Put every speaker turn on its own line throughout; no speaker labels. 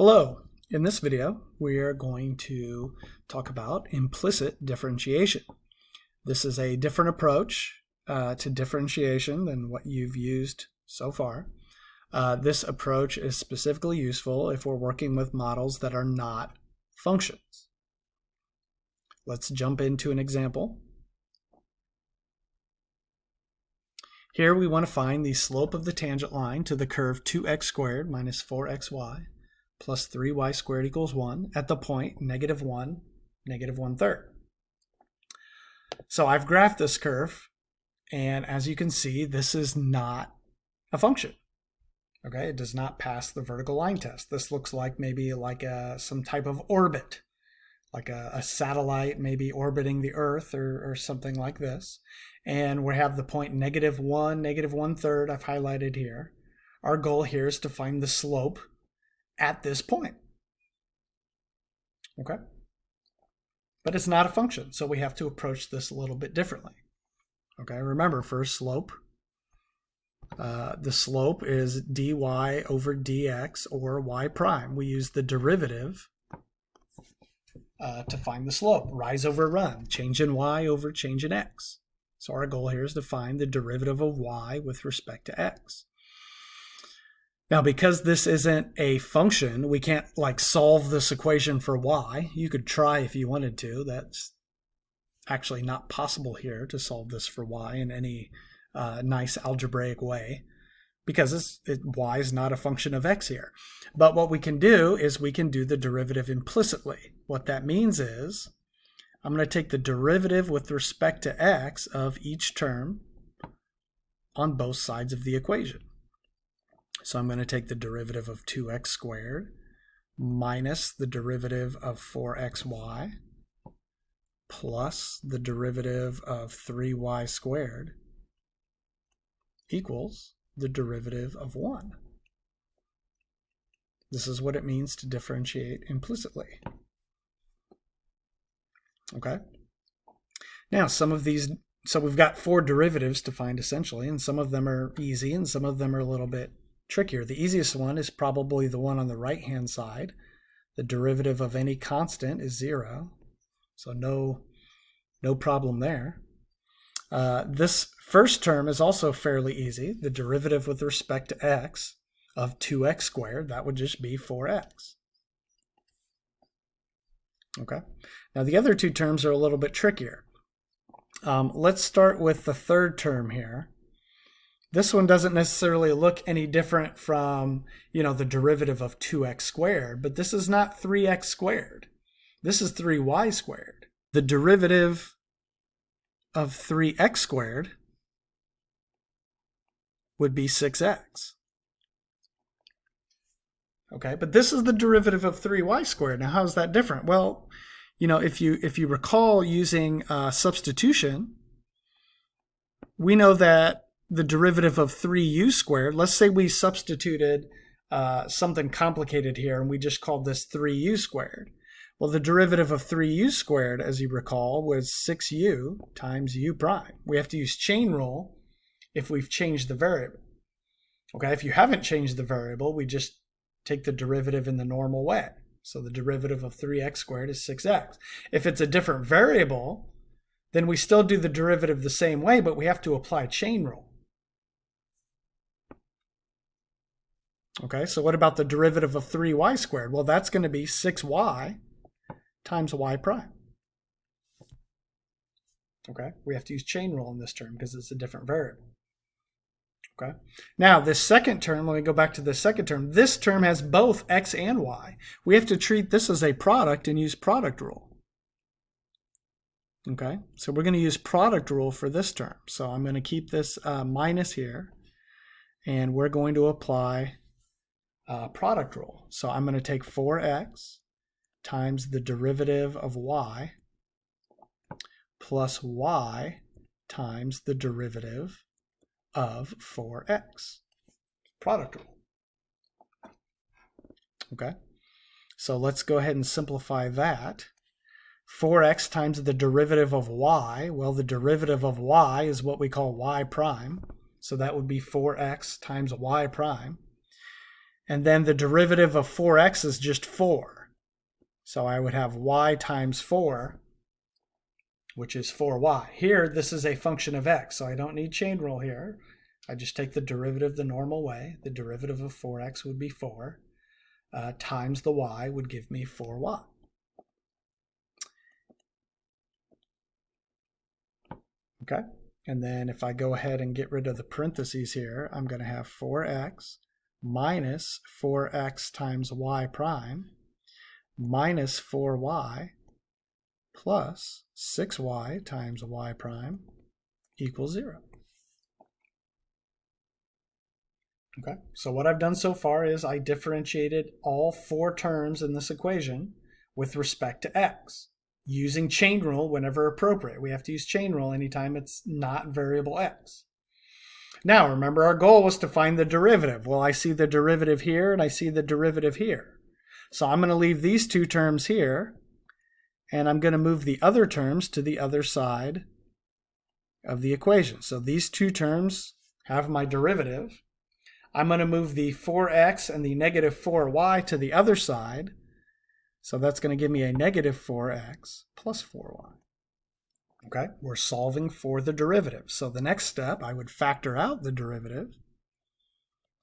Hello, in this video we are going to talk about implicit differentiation. This is a different approach uh, to differentiation than what you've used so far. Uh, this approach is specifically useful if we're working with models that are not functions. Let's jump into an example. Here we want to find the slope of the tangent line to the curve 2x squared minus 4xy plus 3y squared equals 1 at the point negative 1, negative 1 third. So I've graphed this curve, and as you can see, this is not a function. Okay, it does not pass the vertical line test. This looks like maybe like a, some type of orbit, like a, a satellite maybe orbiting the Earth or, or something like this. And we have the point negative 1, negative 1 third I've highlighted here. Our goal here is to find the slope at this point. Okay? But it's not a function, so we have to approach this a little bit differently. Okay, remember for slope, uh, the slope is dy over dx or y prime. We use the derivative uh, to find the slope. Rise over run, change in y over change in x. So our goal here is to find the derivative of y with respect to x. Now, because this isn't a function, we can't like solve this equation for y. You could try if you wanted to. That's actually not possible here to solve this for y in any uh, nice algebraic way because it, y is not a function of x here. But what we can do is we can do the derivative implicitly. What that means is I'm going to take the derivative with respect to x of each term on both sides of the equation. So I'm going to take the derivative of 2x squared minus the derivative of 4xy plus the derivative of 3y squared equals the derivative of 1. This is what it means to differentiate implicitly. Okay. Now, some of these, so we've got four derivatives to find essentially, and some of them are easy and some of them are a little bit trickier. The easiest one is probably the one on the right-hand side. The derivative of any constant is zero, so no, no problem there. Uh, this first term is also fairly easy. The derivative with respect to x of 2x squared, that would just be 4x. Okay. Now the other two terms are a little bit trickier. Um, let's start with the third term here. This one doesn't necessarily look any different from, you know, the derivative of 2x squared, but this is not 3x squared. This is 3y squared. The derivative of 3x squared would be 6x. Okay, but this is the derivative of 3y squared. Now, how is that different? Well, you know, if you if you recall using uh, substitution, we know that the derivative of 3u squared, let's say we substituted uh, something complicated here and we just called this 3u squared. Well, the derivative of 3u squared, as you recall, was 6u times u prime. We have to use chain rule if we've changed the variable. Okay, if you haven't changed the variable, we just take the derivative in the normal way. So the derivative of 3x squared is 6x. If it's a different variable, then we still do the derivative the same way, but we have to apply chain rule. Okay, so what about the derivative of 3y squared? Well, that's going to be 6y times y prime. Okay, we have to use chain rule in this term because it's a different variable. Okay, now this second term, let me go back to the second term. This term has both x and y. We have to treat this as a product and use product rule. Okay, so we're going to use product rule for this term. So I'm going to keep this uh, minus here, and we're going to apply uh, product rule. So I'm going to take 4x times the derivative of y plus y times the derivative of 4x. Product rule. Okay, so let's go ahead and simplify that. 4x times the derivative of y, well, the derivative of y is what we call y prime. So that would be 4x times y prime. And then the derivative of 4x is just 4. So I would have y times 4, which is 4y. Here, this is a function of x, so I don't need chain rule here. I just take the derivative the normal way. The derivative of 4x would be 4 uh, times the y would give me 4y. Okay, and then if I go ahead and get rid of the parentheses here, I'm going to have 4x minus 4x times y prime minus 4y plus 6y times y prime equals 0. Okay, so what I've done so far is I differentiated all four terms in this equation with respect to x using chain rule whenever appropriate. We have to use chain rule anytime it's not variable x. Now, remember our goal was to find the derivative. Well, I see the derivative here and I see the derivative here. So I'm going to leave these two terms here and I'm going to move the other terms to the other side of the equation. So these two terms have my derivative. I'm going to move the 4x and the negative 4y to the other side. So that's going to give me a negative 4x plus 4y. Okay, we're solving for the derivative. So the next step, I would factor out the derivative.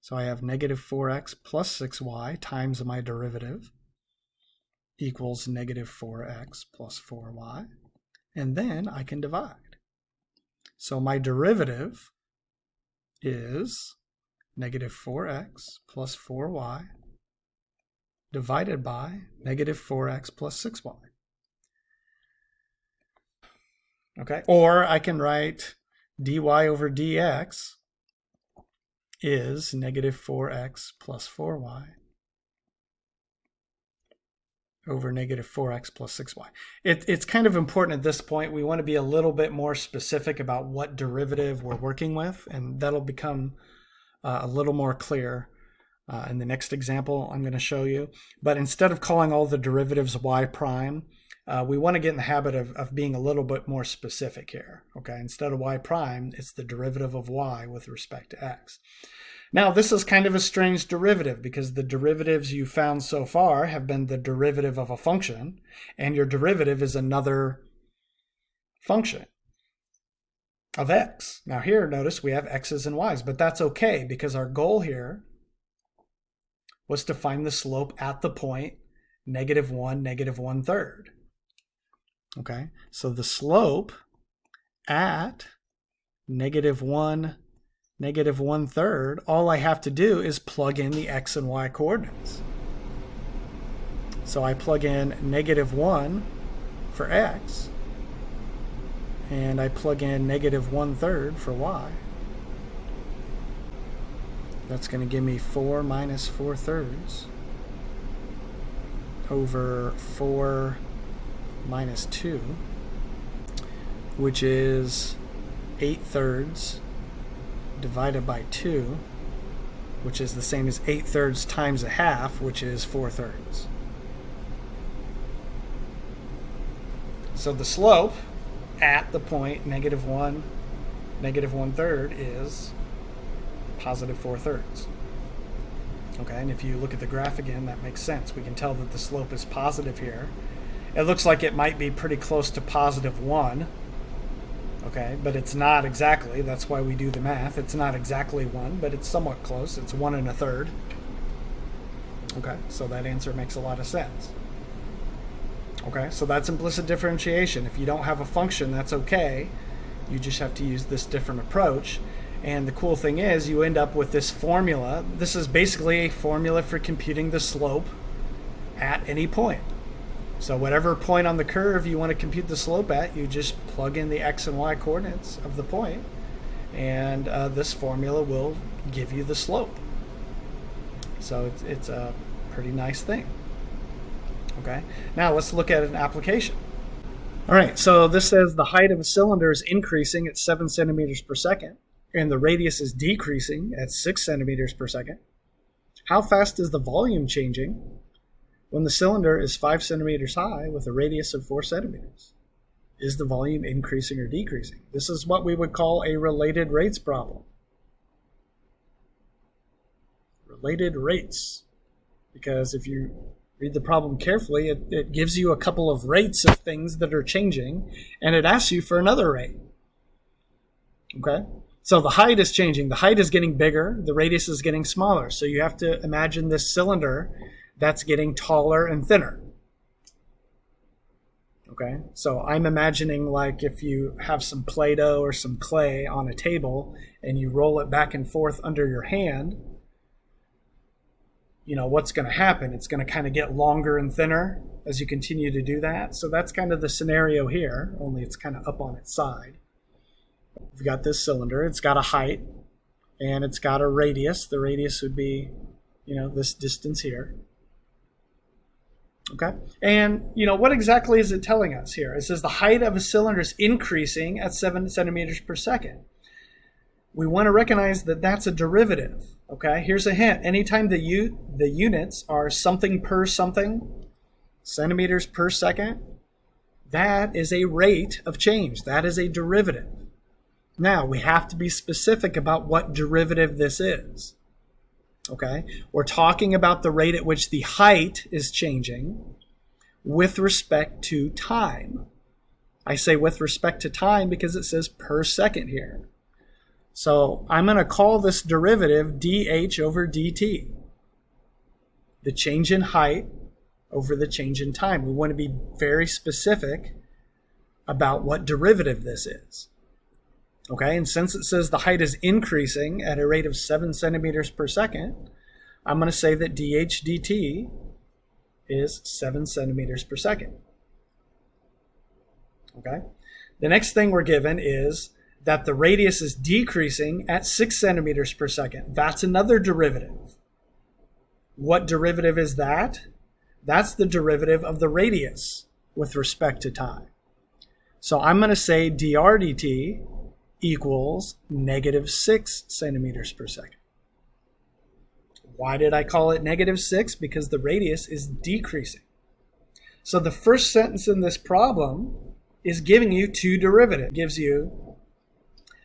So I have negative 4x plus 6y times my derivative equals negative 4x plus 4y. And then I can divide. So my derivative is negative 4x plus 4y divided by negative 4x plus 6y. Okay, or I can write dy over dx is negative 4x plus 4y over negative 4x plus 6y. It, it's kind of important at this point. We want to be a little bit more specific about what derivative we're working with, and that'll become uh, a little more clear uh, in the next example I'm going to show you. But instead of calling all the derivatives y prime, uh, we want to get in the habit of, of being a little bit more specific here. Okay, instead of y prime, it's the derivative of y with respect to x. Now, this is kind of a strange derivative because the derivatives you found so far have been the derivative of a function, and your derivative is another function of x. Now here, notice we have x's and y's, but that's okay because our goal here was to find the slope at the point negative 1, negative 1 third. Okay, so the slope at negative 1, negative 1 third, all I have to do is plug in the x and y coordinates. So I plug in negative 1 for x, and I plug in negative one third for y. That's going to give me 4 minus 4 thirds over 4 minus 2, which is 8 thirds divided by 2, which is the same as 8 thirds times a half, which is 4 thirds. So the slope at the point negative 1, negative 1 third is positive 4 thirds. Okay, and if you look at the graph again, that makes sense. We can tell that the slope is positive here. It looks like it might be pretty close to positive 1. Okay, but it's not exactly. That's why we do the math. It's not exactly 1, but it's somewhat close. It's 1 and a third. Okay, so that answer makes a lot of sense. Okay, so that's implicit differentiation. If you don't have a function, that's okay. You just have to use this different approach. And the cool thing is you end up with this formula. This is basically a formula for computing the slope at any point. So whatever point on the curve you want to compute the slope at, you just plug in the x and y coordinates of the point, and uh, this formula will give you the slope. So it's, it's a pretty nice thing. Okay, now let's look at an application. All right, so this says the height of a cylinder is increasing at 7 centimeters per second, and the radius is decreasing at 6 centimeters per second. How fast is the volume changing when the cylinder is 5 centimeters high with a radius of 4 centimeters? Is the volume increasing or decreasing? This is what we would call a related rates problem. Related rates. because if you read the problem carefully, it, it gives you a couple of rates of things that are changing, and it asks you for another rate. Okay? So the height is changing. The height is getting bigger, the radius is getting smaller. So you have to imagine this cylinder that's getting taller and thinner. Okay, so I'm imagining like if you have some Play Doh or some clay on a table and you roll it back and forth under your hand, you know, what's going to happen? It's going to kind of get longer and thinner as you continue to do that. So that's kind of the scenario here, only it's kind of up on its side. We've got this cylinder, it's got a height and it's got a radius. The radius would be, you know, this distance here. Okay. And, you know, what exactly is it telling us here? It says the height of a cylinder is increasing at 7 centimeters per second. We want to recognize that that's a derivative. Okay. Here's a hint. Anytime the, u the units are something per something, centimeters per second, that is a rate of change. That is a derivative. Now, we have to be specific about what derivative this is. Okay, we're talking about the rate at which the height is changing with respect to time. I say with respect to time because it says per second here. So I'm going to call this derivative dh over dt. The change in height over the change in time. We want to be very specific about what derivative this is. Okay, and since it says the height is increasing at a rate of 7 centimeters per second, I'm going to say that dh dt is 7 centimeters per second. Okay, the next thing we're given is that the radius is decreasing at 6 centimeters per second. That's another derivative. What derivative is that? That's the derivative of the radius with respect to time. So I'm going to say dr dt equals negative 6 centimeters per second. Why did I call it negative 6? Because the radius is decreasing. So the first sentence in this problem is giving you two derivatives. It gives you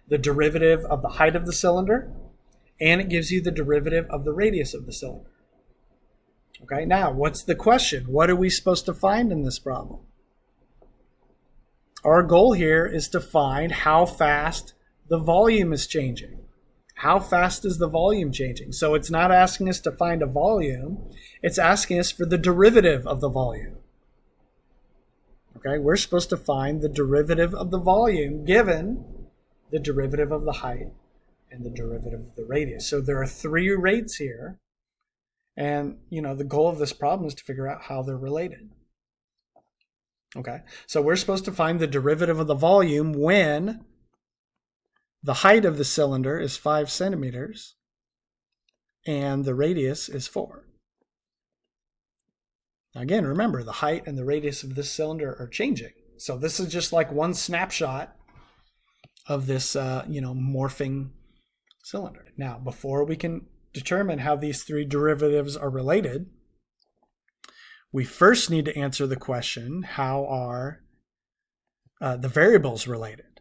the derivative of the height of the cylinder, and it gives you the derivative of the radius of the cylinder. Okay, now what's the question? What are we supposed to find in this problem? Our goal here is to find how fast the volume is changing. How fast is the volume changing? So it's not asking us to find a volume, it's asking us for the derivative of the volume. Okay, we're supposed to find the derivative of the volume given the derivative of the height and the derivative of the radius. So there are three rates here. And, you know, the goal of this problem is to figure out how they're related. Okay, so we're supposed to find the derivative of the volume when the height of the cylinder is 5 centimeters and the radius is 4. Now Again, remember the height and the radius of this cylinder are changing. So this is just like one snapshot of this, uh, you know, morphing cylinder. Now, before we can determine how these three derivatives are related, we first need to answer the question, how are uh, the variables related?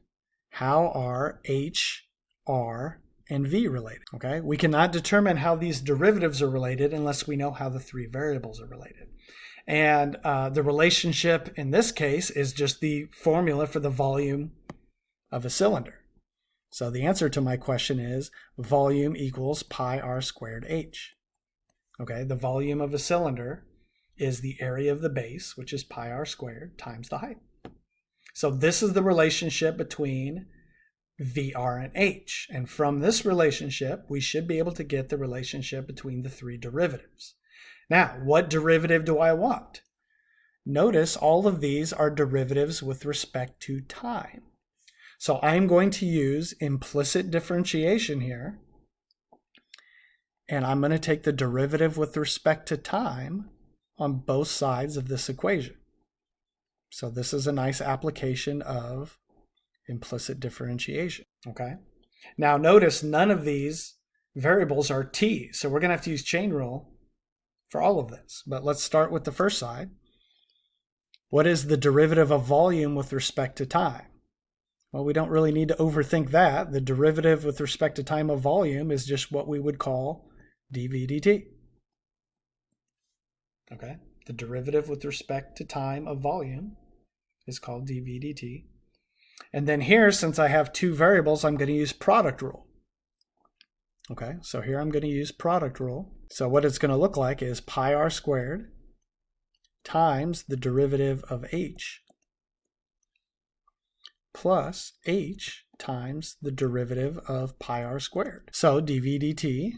How are h, r, and v related? Okay, we cannot determine how these derivatives are related unless we know how the three variables are related. And uh, the relationship in this case is just the formula for the volume of a cylinder. So the answer to my question is volume equals pi r squared h. Okay, the volume of a cylinder is the area of the base, which is pi r squared, times the height. So this is the relationship between VR and H. And from this relationship, we should be able to get the relationship between the three derivatives. Now, what derivative do I want? Notice all of these are derivatives with respect to time. So I'm going to use implicit differentiation here. And I'm going to take the derivative with respect to time on both sides of this equation. So this is a nice application of implicit differentiation, okay? Now notice none of these variables are t, so we're going to have to use chain rule for all of this. But let's start with the first side. What is the derivative of volume with respect to time? Well, we don't really need to overthink that. The derivative with respect to time of volume is just what we would call dv dt. Okay, the derivative with respect to time of volume is called dv dt. And then here, since I have two variables, I'm going to use product rule. Okay, so here I'm going to use product rule. So what it's going to look like is pi r squared times the derivative of h plus h times the derivative of pi r squared. So dv dt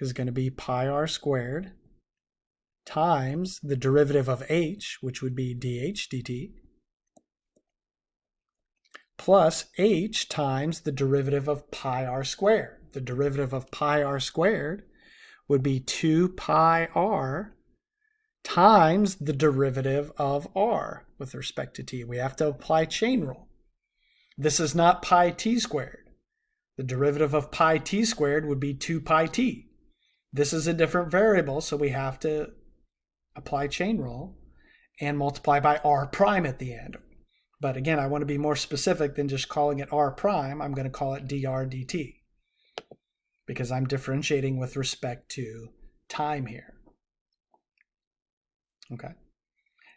is going to be pi r squared times the derivative of h, which would be dh dt, plus h times the derivative of pi r squared. The derivative of pi r squared would be 2 pi r times the derivative of r with respect to t. We have to apply chain rule. This is not pi t squared. The derivative of pi t squared would be 2 pi t. This is a different variable, so we have to apply chain rule and multiply by r prime at the end. But again, I want to be more specific than just calling it r prime. I'm going to call it dr dt because I'm differentiating with respect to time here. Okay.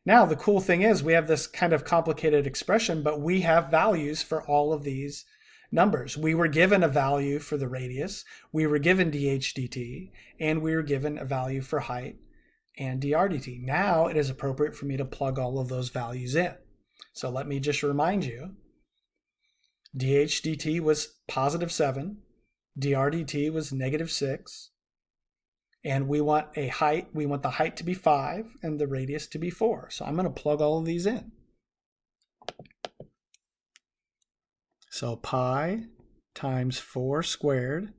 Now, the cool thing is we have this kind of complicated expression, but we have values for all of these numbers. We were given a value for the radius, we were given dh dt, and we were given a value for height and dr dt. Now it is appropriate for me to plug all of those values in. So let me just remind you, dh dt was positive 7, dr dt was negative 6, and we want a height, we want the height to be 5 and the radius to be 4. So I'm going to plug all of these in. So pi times 4 squared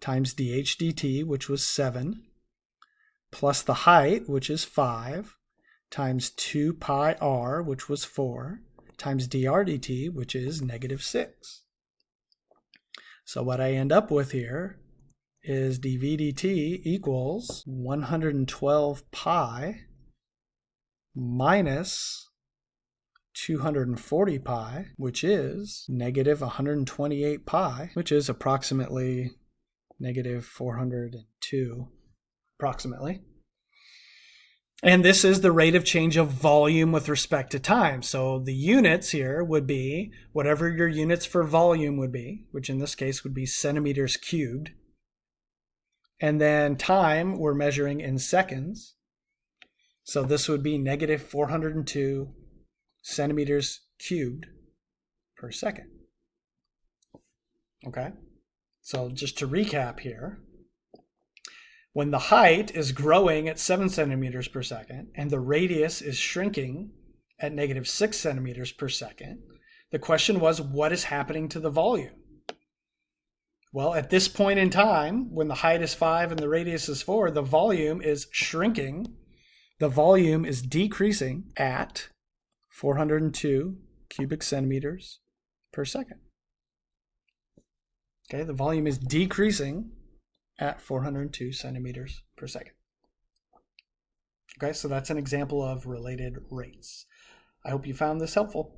times dh dt, which was 7, plus the height, which is 5, times 2 pi r, which was 4, times dr dt, which is negative 6. So what I end up with here is dv dt equals 112 pi minus 240 pi, which is negative 128 pi, which is approximately negative 402, approximately. And this is the rate of change of volume with respect to time. So the units here would be whatever your units for volume would be, which in this case would be centimeters cubed. And then time we're measuring in seconds. So this would be negative 402 centimeters cubed per second. Okay, so just to recap here, when the height is growing at 7 centimeters per second and the radius is shrinking at negative 6 centimeters per second, the question was what is happening to the volume? Well, at this point in time, when the height is 5 and the radius is 4, the volume is shrinking. The volume is decreasing at 402 cubic centimeters per second. Okay, the volume is decreasing at 402 centimeters per second. Okay, so that's an example of related rates. I hope you found this helpful.